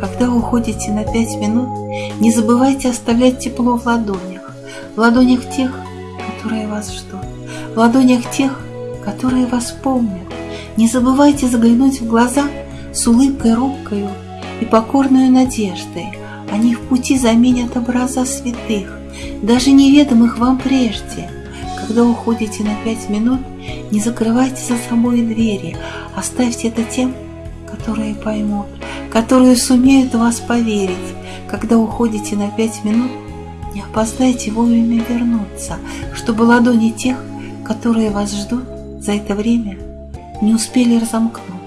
Когда уходите на пять минут, не забывайте оставлять тепло в ладонях, в ладонях тех, которые вас ждут, в ладонях тех, которые вас помнят. Не забывайте заглянуть в глаза с улыбкой робкою и покорную надеждой. Они в пути заменят образа святых, даже неведомых вам прежде. Когда уходите на пять минут, не закрывайте за собой двери, оставьте это тем, которые поймут, которые сумеют вас поверить. Когда уходите на пять минут, не опоздайте вовремя вернуться, чтобы ладони тех, которые вас ждут, за это время не успели разомкнуть.